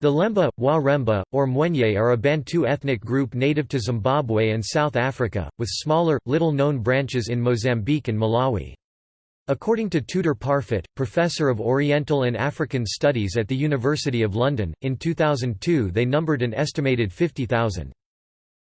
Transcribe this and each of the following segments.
The Lemba, Wa-Remba, or Mwenye are a Bantu ethnic group native to Zimbabwe and South Africa, with smaller, little-known branches in Mozambique and Malawi. According to Tudor Parfitt, Professor of Oriental and African Studies at the University of London, in 2002 they numbered an estimated 50,000.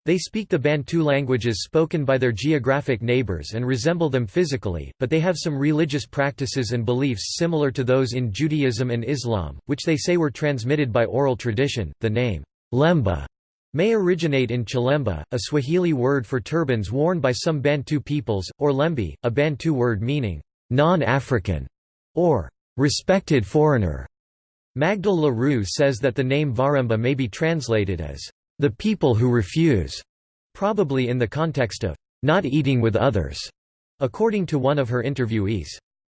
They speak the Bantu languages spoken by their geographic neighbors and resemble them physically, but they have some religious practices and beliefs similar to those in Judaism and Islam, which they say were transmitted by oral tradition. The name, Lemba, may originate in Chilemba, a Swahili word for turbans worn by some Bantu peoples, or Lembi, a Bantu word meaning non-African or respected foreigner. Magdel Le Roux says that the name Varemba may be translated as the people who refuse, probably in the context of not eating with others, according to one of her interviewees.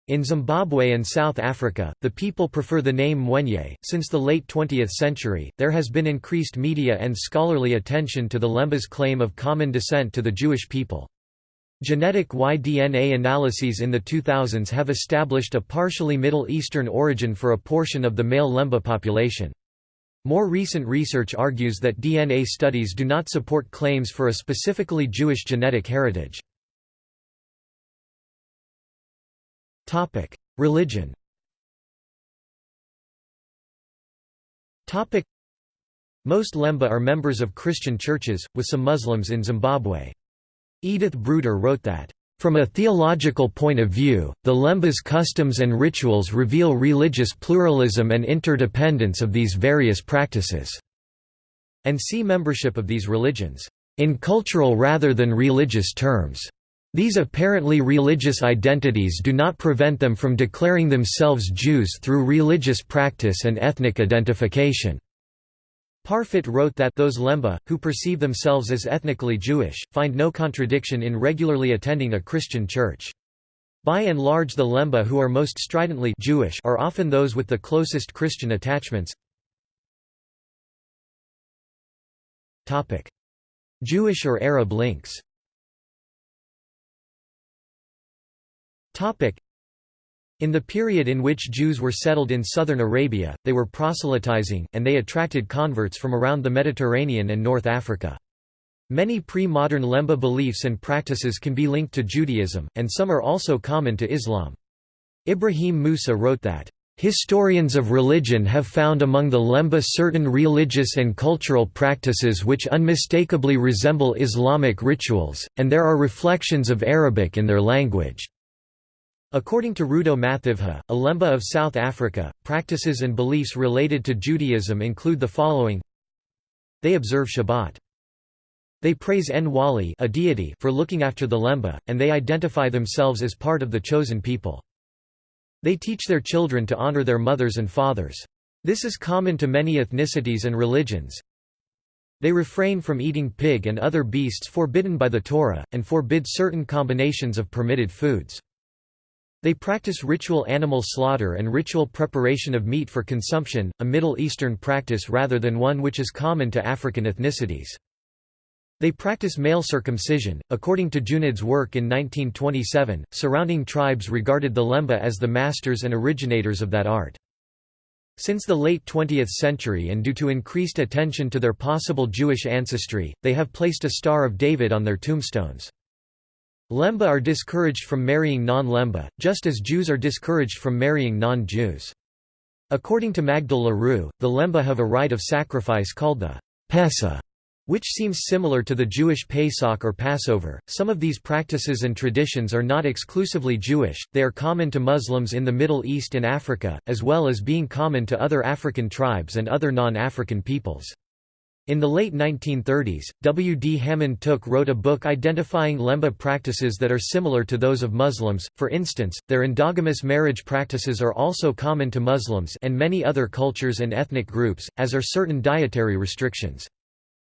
In Zimbabwe and South Africa, the people prefer the name Mwenye. Since the late 20th century, there has been increased media and scholarly attention to the Lemba's claim of common descent to the Jewish people. Genetic Y-DNA analyses in the 2000s have established a partially Middle Eastern origin for a portion of the male Lemba population. More recent research argues that DNA studies do not support claims for a specifically Jewish genetic heritage. Religion Most Lemba are members of Christian churches, with some Muslims in Zimbabwe. Edith Bruder wrote that, from a theological point of view, the Lemba's customs and rituals reveal religious pluralism and interdependence of these various practices, and see membership of these religions, in cultural rather than religious terms. These apparently religious identities do not prevent them from declaring themselves Jews through religious practice and ethnic identification. Parfitt wrote that those Lemba, who perceive themselves as ethnically Jewish, find no contradiction in regularly attending a Christian church. By and large the Lemba who are most stridently Jewish are often those with the closest Christian attachments. Jewish or Arab links in the period in which Jews were settled in southern Arabia, they were proselytizing, and they attracted converts from around the Mediterranean and North Africa. Many pre-modern Lemba beliefs and practices can be linked to Judaism, and some are also common to Islam. Ibrahim Musa wrote that, Historians of religion have found among the Lemba certain religious and cultural practices which unmistakably resemble Islamic rituals, and there are reflections of Arabic in their language. According to Rudo Mathivha, a Lemba of South Africa, practices and beliefs related to Judaism include the following They observe Shabbat. They praise Nwali a deity for looking after the Lemba, and they identify themselves as part of the chosen people. They teach their children to honor their mothers and fathers. This is common to many ethnicities and religions. They refrain from eating pig and other beasts forbidden by the Torah, and forbid certain combinations of permitted foods. They practice ritual animal slaughter and ritual preparation of meat for consumption, a Middle Eastern practice rather than one which is common to African ethnicities. They practice male circumcision. According to Junod's work in 1927, surrounding tribes regarded the Lemba as the masters and originators of that art. Since the late 20th century and due to increased attention to their possible Jewish ancestry, they have placed a Star of David on their tombstones. Lemba are discouraged from marrying non-Lemba, just as Jews are discouraged from marrying non-Jews. According to Magdel Le Roux, the Lemba have a rite of sacrifice called the Pesa, which seems similar to the Jewish Pesach or Passover. Some of these practices and traditions are not exclusively Jewish, they are common to Muslims in the Middle East and Africa, as well as being common to other African tribes and other non-African peoples. In the late 1930s, W. D. Hammond Tooke wrote a book identifying Lemba practices that are similar to those of Muslims, for instance, their endogamous marriage practices are also common to Muslims and many other cultures and ethnic groups, as are certain dietary restrictions.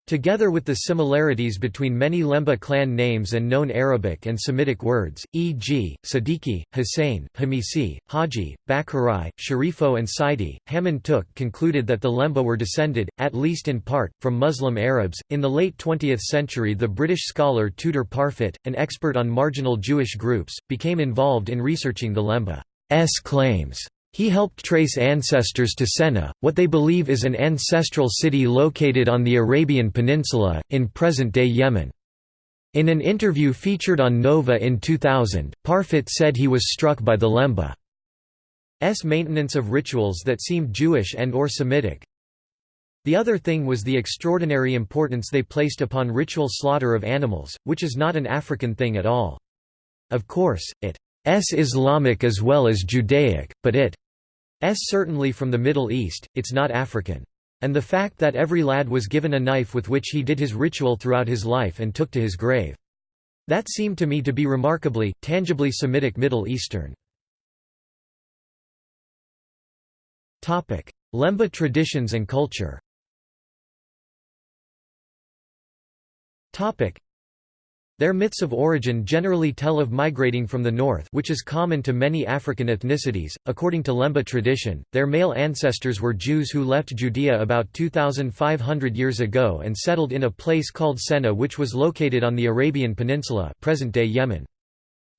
Together with the similarities between many Lemba clan names and known Arabic and Semitic words, e.g., Siddiqui, Hussein, Hamisi, Haji, Bakari, Sharifo and Saidi, Hammond Tooke concluded that the Lemba were descended, at least in part, from Muslim Arabs. In the late 20th century the British scholar Tudor Parfitt, an expert on marginal Jewish groups, became involved in researching the Lemba's claims. He helped trace ancestors to Senna, what they believe is an ancestral city located on the Arabian Peninsula, in present-day Yemen. In an interview featured on Nova in 2000, Parfitt said he was struck by the Lemba's maintenance of rituals that seemed Jewish and or Semitic. The other thing was the extraordinary importance they placed upon ritual slaughter of animals, which is not an African thing at all. Of course, it is Islamic as well as Judaic, but it S certainly from the Middle East, it's not African. And the fact that every lad was given a knife with which he did his ritual throughout his life and took to his grave. That seemed to me to be remarkably, tangibly Semitic Middle Eastern. Lemba traditions and culture their myths of origin generally tell of migrating from the north which is common to many African ethnicities. According to Lemba tradition, their male ancestors were Jews who left Judea about 2,500 years ago and settled in a place called Senna which was located on the Arabian Peninsula present-day Yemen.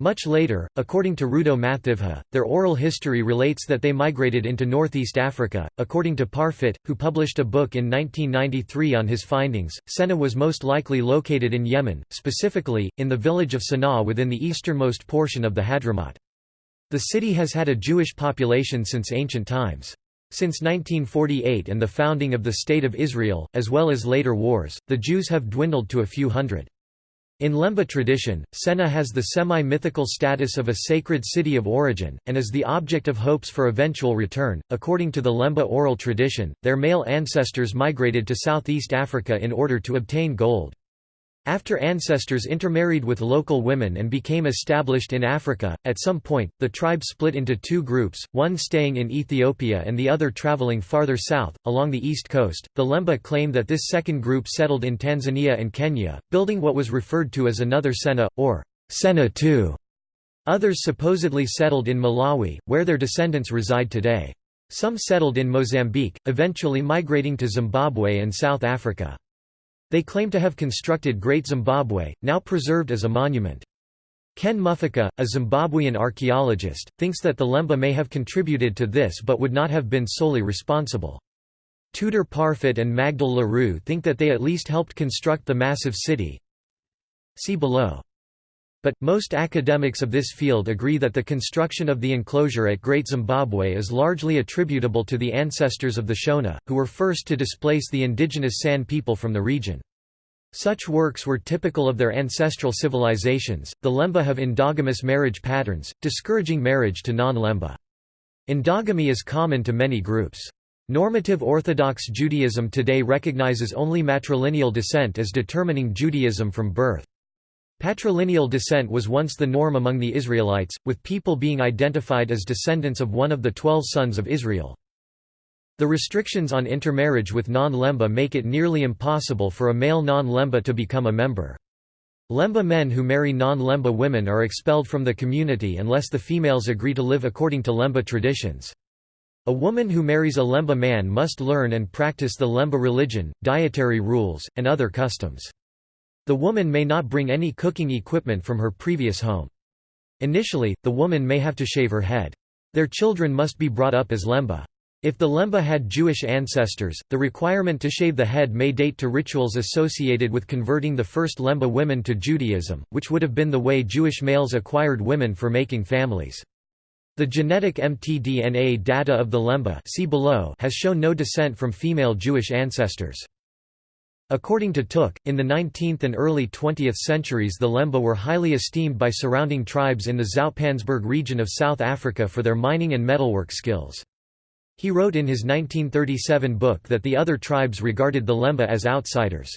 Much later, according to Rudo Mathivha, their oral history relates that they migrated into northeast Africa. According to Parfitt, who published a book in 1993 on his findings, Senna was most likely located in Yemen, specifically, in the village of Sana'a within the easternmost portion of the Hadramaut. The city has had a Jewish population since ancient times. Since 1948 and the founding of the State of Israel, as well as later wars, the Jews have dwindled to a few hundred. In Lemba tradition, Senna has the semi-mythical status of a sacred city of origin, and is the object of hopes for eventual return. According to the Lemba oral tradition, their male ancestors migrated to southeast Africa in order to obtain gold. After ancestors intermarried with local women and became established in Africa, at some point, the tribe split into two groups, one staying in Ethiopia and the other traveling farther south, along the east coast. The Lemba claim that this second group settled in Tanzania and Kenya, building what was referred to as another Senna, or Senna II. Others supposedly settled in Malawi, where their descendants reside today. Some settled in Mozambique, eventually migrating to Zimbabwe and South Africa. They claim to have constructed Great Zimbabwe, now preserved as a monument. Ken Mufuka, a Zimbabwean archaeologist, thinks that the Lemba may have contributed to this but would not have been solely responsible. Tudor Parfitt and Magdel Le Roux think that they at least helped construct the massive city. See below. But, most academics of this field agree that the construction of the enclosure at Great Zimbabwe is largely attributable to the ancestors of the Shona, who were first to displace the indigenous San people from the region. Such works were typical of their ancestral civilizations. The Lemba have endogamous marriage patterns, discouraging marriage to non Lemba. Endogamy is common to many groups. Normative Orthodox Judaism today recognizes only matrilineal descent as determining Judaism from birth. Patrilineal descent was once the norm among the Israelites, with people being identified as descendants of one of the twelve sons of Israel. The restrictions on intermarriage with non-Lemba make it nearly impossible for a male non-Lemba to become a member. Lemba men who marry non-Lemba women are expelled from the community unless the females agree to live according to Lemba traditions. A woman who marries a Lemba man must learn and practice the Lemba religion, dietary rules, and other customs. The woman may not bring any cooking equipment from her previous home. Initially, the woman may have to shave her head. Their children must be brought up as lemba. If the lemba had Jewish ancestors, the requirement to shave the head may date to rituals associated with converting the first lemba women to Judaism, which would have been the way Jewish males acquired women for making families. The genetic mtDNA data of the lemba see below has shown no descent from female Jewish ancestors. According to Tooke, in the 19th and early 20th centuries the Lemba were highly esteemed by surrounding tribes in the Zoutpansberg region of South Africa for their mining and metalwork skills. He wrote in his 1937 book that the other tribes regarded the Lemba as outsiders.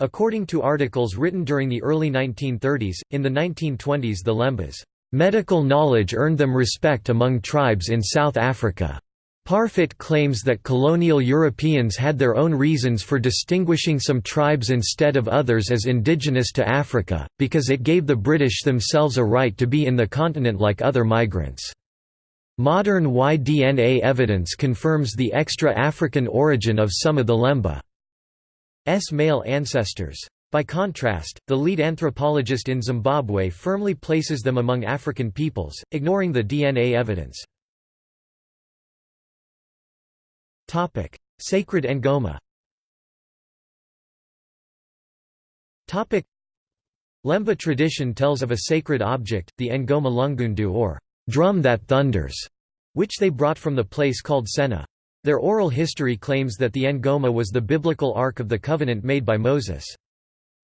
According to articles written during the early 1930s, in the 1920s the Lembas' medical knowledge earned them respect among tribes in South Africa. Parfitt claims that colonial Europeans had their own reasons for distinguishing some tribes instead of others as indigenous to Africa, because it gave the British themselves a right to be in the continent like other migrants. Modern Y-DNA evidence confirms the extra-African origin of some of the Lemba's male ancestors. By contrast, the lead anthropologist in Zimbabwe firmly places them among African peoples, ignoring the DNA evidence. Sacred Ngoma Lemba tradition tells of a sacred object, the Ngoma Lungundu or drum that thunders, which they brought from the place called Senna. Their oral history claims that the Ngoma was the biblical Ark of the Covenant made by Moses.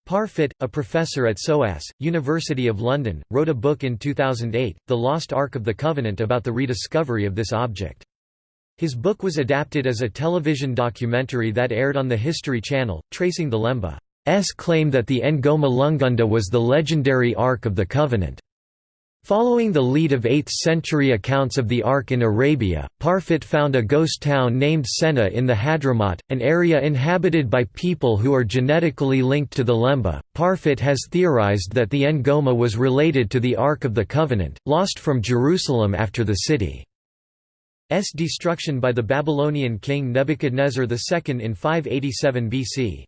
Parfitt, a professor at SOAS, University of London, wrote a book in 2008, The Lost Ark of the Covenant about the rediscovery of this object. His book was adapted as a television documentary that aired on the History Channel, tracing the Lemba S claim that the Ngoma Lungundu was the legendary Ark of the Covenant. Following the lead of 8th-century accounts of the Ark in Arabia, Parfitt found a ghost town named Sena in the Hadramaut, an area inhabited by people who are genetically linked to the Lemba. Parfitt has theorized that the Ngoma was related to the Ark of the Covenant, lost from Jerusalem after the city's destruction by the Babylonian king Nebuchadnezzar II in 587 BC.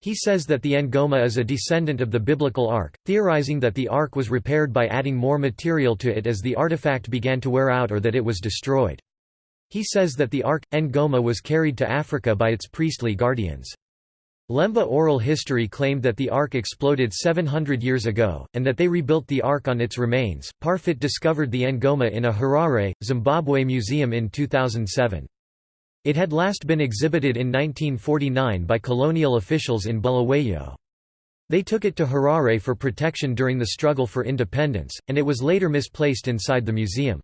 He says that the Ngoma is a descendant of the biblical Ark, theorizing that the Ark was repaired by adding more material to it as the artifact began to wear out or that it was destroyed. He says that the Ark, Ngoma was carried to Africa by its priestly guardians. Lemba oral history claimed that the Ark exploded 700 years ago, and that they rebuilt the Ark on its remains. Parfitt discovered the Ngoma in a Harare, Zimbabwe museum in 2007. It had last been exhibited in 1949 by colonial officials in Bulawayo. They took it to Harare for protection during the struggle for independence, and it was later misplaced inside the museum.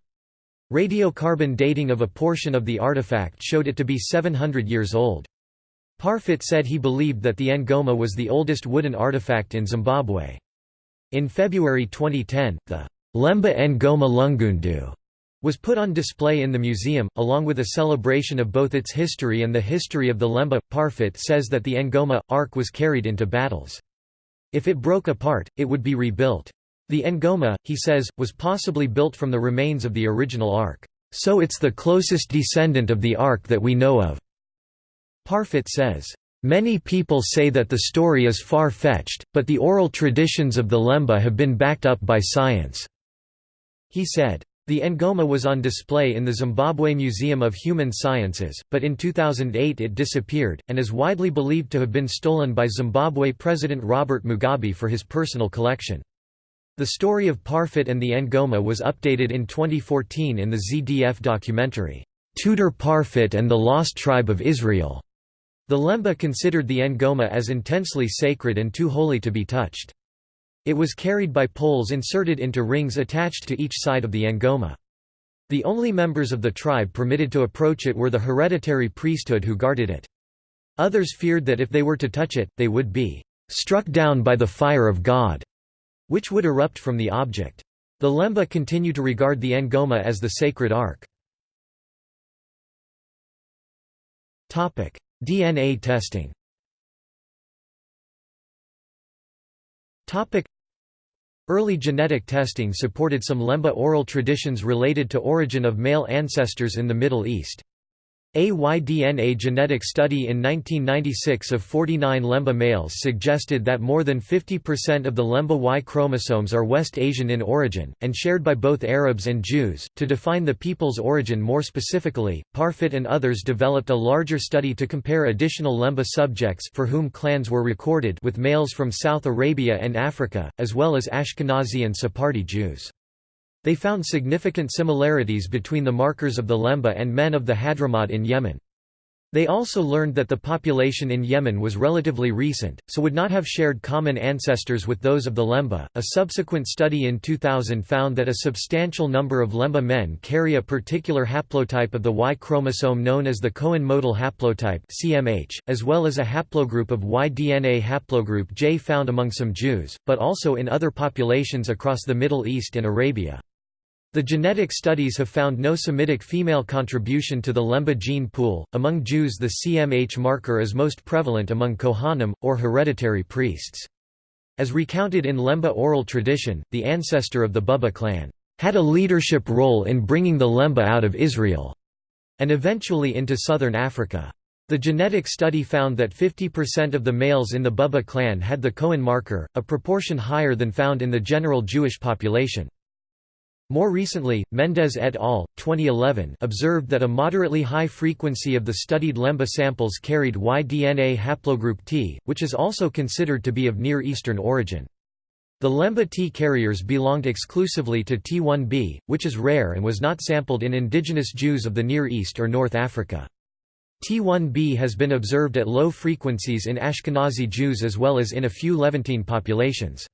Radiocarbon dating of a portion of the artifact showed it to be 700 years old. Parfitt said he believed that the Ngoma was the oldest wooden artifact in Zimbabwe. In February 2010, the Lemba Ngoma Lungundu was put on display in the museum, along with a celebration of both its history and the history of the Lemba. Parfitt says that the Ngoma Ark was carried into battles. If it broke apart, it would be rebuilt. The Ngoma, he says, was possibly built from the remains of the original Ark. So it's the closest descendant of the Ark that we know of. Parfitt says, Many people say that the story is far-fetched, but the oral traditions of the Lemba have been backed up by science." He said, the Ngoma was on display in the Zimbabwe Museum of Human Sciences, but in 2008 it disappeared, and is widely believed to have been stolen by Zimbabwe President Robert Mugabe for his personal collection. The story of Parfitt and the Ngoma was updated in 2014 in the ZDF documentary, Tudor Parfitt and the Lost Tribe of Israel. The Lemba considered the Ngoma as intensely sacred and too holy to be touched. It was carried by poles inserted into rings attached to each side of the ngoma. The only members of the tribe permitted to approach it were the hereditary priesthood who guarded it. Others feared that if they were to touch it, they would be struck down by the fire of God, which would erupt from the object. The Lemba continue to regard the Ngoma as the sacred ark. DNA testing Early genetic testing supported some Lemba oral traditions related to origin of male ancestors in the Middle East. A Y-DNA genetic study in 1996 of 49 Lemba males suggested that more than 50% of the Lemba Y chromosomes are West Asian in origin, and shared by both Arabs and Jews. To define the people's origin more specifically, Parfitt and others developed a larger study to compare additional Lemba subjects for whom clans were recorded with males from South Arabia and Africa, as well as Ashkenazi and Sephardi Jews. They found significant similarities between the markers of the Lemba and men of the Hadramaut in Yemen. They also learned that the population in Yemen was relatively recent, so would not have shared common ancestors with those of the Lemba. A subsequent study in 2000 found that a substantial number of Lemba men carry a particular haplotype of the Y chromosome known as the Cohen modal haplotype (CMH), as well as a haplogroup of Y DNA haplogroup J found among some Jews, but also in other populations across the Middle East and Arabia. The genetic studies have found no Semitic female contribution to the Lemba gene pool. Among Jews, the CMH marker is most prevalent among Kohanim, or hereditary priests. As recounted in Lemba oral tradition, the ancestor of the Buba clan had a leadership role in bringing the Lemba out of Israel and eventually into southern Africa. The genetic study found that 50% of the males in the Buba clan had the Cohen marker, a proportion higher than found in the general Jewish population. More recently, Mendez et al. 2011 observed that a moderately high frequency of the studied Lemba samples carried Y-DNA haplogroup T, which is also considered to be of Near Eastern origin. The Lemba T carriers belonged exclusively to T1b, which is rare and was not sampled in indigenous Jews of the Near East or North Africa. T1b has been observed at low frequencies in Ashkenazi Jews as well as in a few Levantine populations.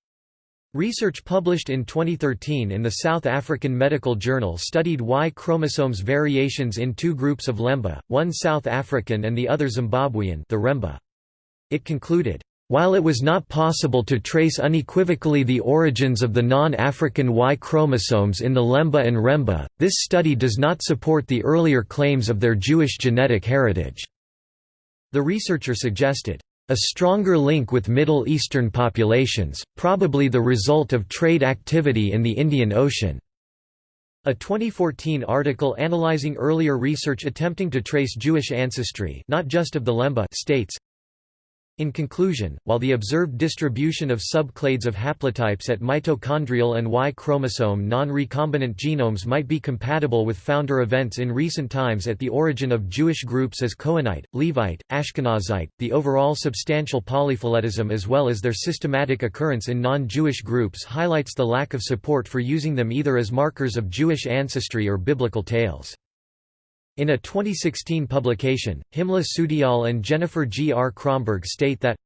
Research published in 2013 in the South African Medical Journal studied Y chromosomes variations in two groups of Lemba, one South African and the other Zimbabwean the Remba. It concluded, while it was not possible to trace unequivocally the origins of the non-African Y chromosomes in the Lemba and Remba, this study does not support the earlier claims of their Jewish genetic heritage. The researcher suggested, a stronger link with Middle Eastern populations, probably the result of trade activity in the Indian Ocean. A 2014 article analyzing earlier research attempting to trace Jewish ancestry not just of the Lemba states, in conclusion, while the observed distribution of subclades of haplotypes at mitochondrial and Y chromosome non-recombinant genomes might be compatible with founder events in recent times at the origin of Jewish groups as Cohenite, Levite, Ashkenazite, the overall substantial polyphyletism as well as their systematic occurrence in non-Jewish groups highlights the lack of support for using them either as markers of Jewish ancestry or biblical tales. In a 2016 publication, Himla Soodyall and Jennifer G. R. Kromberg state that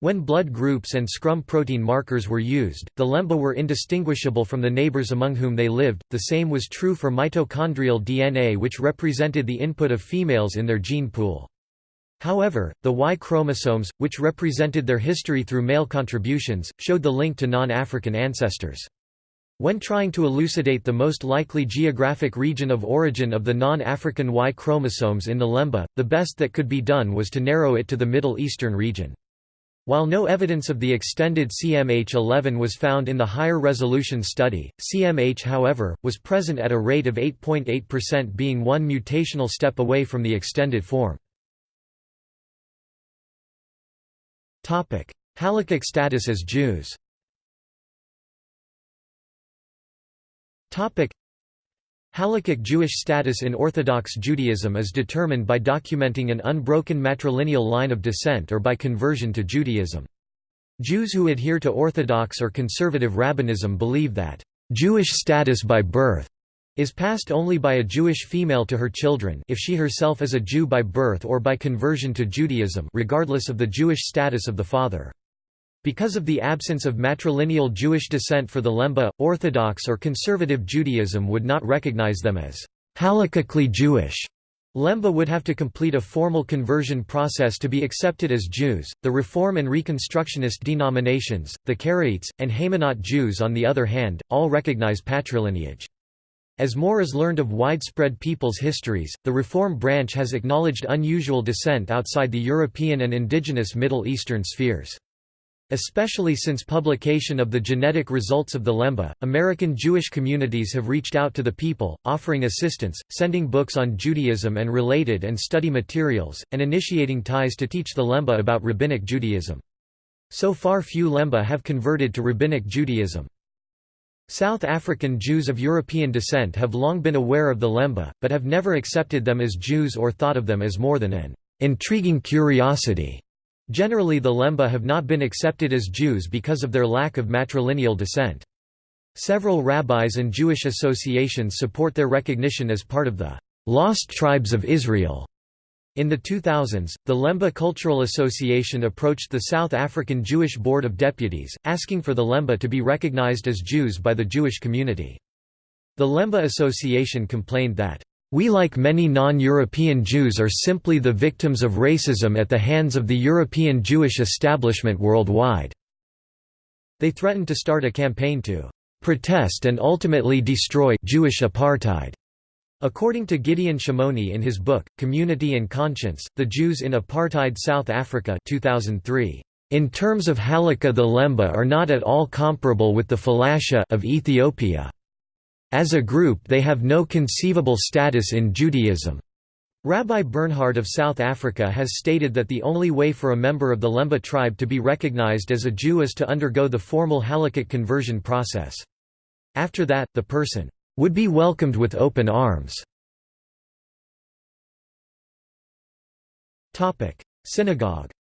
when blood groups and serum protein markers were used, the Lemba were indistinguishable from the neighbors among whom they lived. The same was true for mitochondrial DNA, which represented the input of females in their gene pool. However, the Y chromosomes, which represented their history through male contributions, showed the link to non African ancestors. When trying to elucidate the most likely geographic region of origin of the non-African Y chromosomes in the Lemba, the best that could be done was to narrow it to the Middle Eastern region. While no evidence of the extended CMH11 was found in the higher resolution study, CMH however, was present at a rate of 8.8% being one mutational step away from the extended form. Halakhic status as Jews Halakhic Jewish status in Orthodox Judaism is determined by documenting an unbroken matrilineal line of descent or by conversion to Judaism. Jews who adhere to Orthodox or conservative rabbinism believe that, "...Jewish status by birth." is passed only by a Jewish female to her children if she herself is a Jew by birth or by conversion to Judaism regardless of the Jewish status of the father. Because of the absence of matrilineal Jewish descent for the Lemba, Orthodox or Conservative Judaism would not recognize them as halakhically Jewish. Lemba would have to complete a formal conversion process to be accepted as Jews. The Reform and Reconstructionist denominations, the Karaites, and Haymanot Jews, on the other hand, all recognize patrilineage. As more is learned of widespread people's histories, the Reform branch has acknowledged unusual descent outside the European and indigenous Middle Eastern spheres. Especially since publication of the genetic results of the Lemba, American Jewish communities have reached out to the people, offering assistance, sending books on Judaism and related and study materials, and initiating ties to teach the Lemba about Rabbinic Judaism. So far few Lemba have converted to Rabbinic Judaism. South African Jews of European descent have long been aware of the Lemba, but have never accepted them as Jews or thought of them as more than an intriguing curiosity. Generally the Lemba have not been accepted as Jews because of their lack of matrilineal descent. Several rabbis and Jewish associations support their recognition as part of the «lost tribes of Israel». In the 2000s, the Lemba Cultural Association approached the South African Jewish Board of Deputies, asking for the Lemba to be recognized as Jews by the Jewish community. The Lemba Association complained that we like many non-European Jews are simply the victims of racism at the hands of the European Jewish establishment worldwide." They threatened to start a campaign to "...protest and ultimately destroy Jewish apartheid." According to Gideon Shimoni in his book, Community and Conscience, The Jews in Apartheid South Africa 2003, "...in terms of halakha the Lemba are not at all comparable with the Falasha of Ethiopia." As a group they have no conceivable status in Judaism. Rabbi Bernhard of South Africa has stated that the only way for a member of the Lemba tribe to be recognized as a Jew is to undergo the formal halakhic conversion process. After that, the person would be welcomed with open arms. Synagogue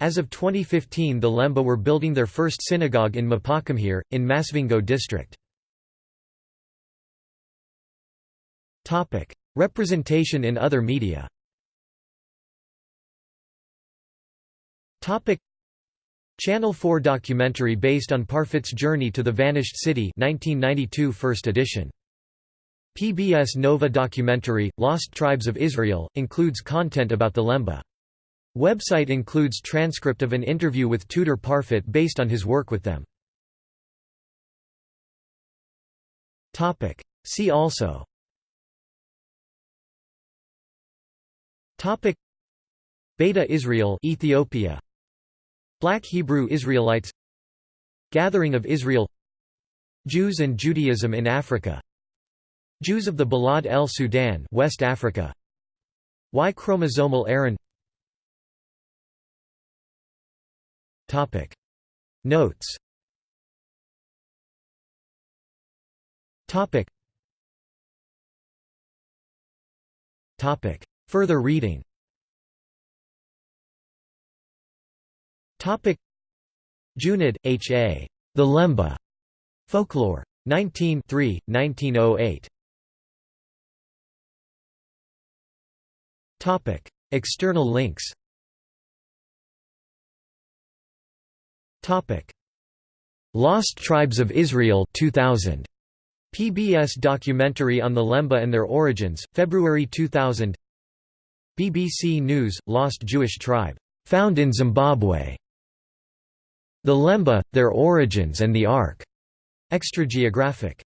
As of 2015 the Lemba were building their first synagogue in Mapakomhere, in Masvingo district. Representation in other media Channel 4 documentary based on Parfitt's journey to the vanished city 1992 first edition. PBS Nova documentary, Lost Tribes of Israel, includes content about the Lemba. Website includes transcript of an interview with Tudor Parfitt based on his work with them. See also. Topic. Beta Israel Ethiopia. Black Hebrew Israelites. Gathering of Israel. Jews and Judaism in Africa. Jews of the Balad el Sudan West Africa. Y chromosomal Aaron Topic Notes Topic Topic Further reading Topic Junod, H. A. The Lemba. Folklore. 19 1908. Topic External links Topic Lost Tribes of Israel 2000 PBS documentary on the Lemba and their origins, February 2000 BBC News, Lost Jewish Tribe. Found in Zimbabwe. The Lemba, Their Origins and the Ark. Extrageographic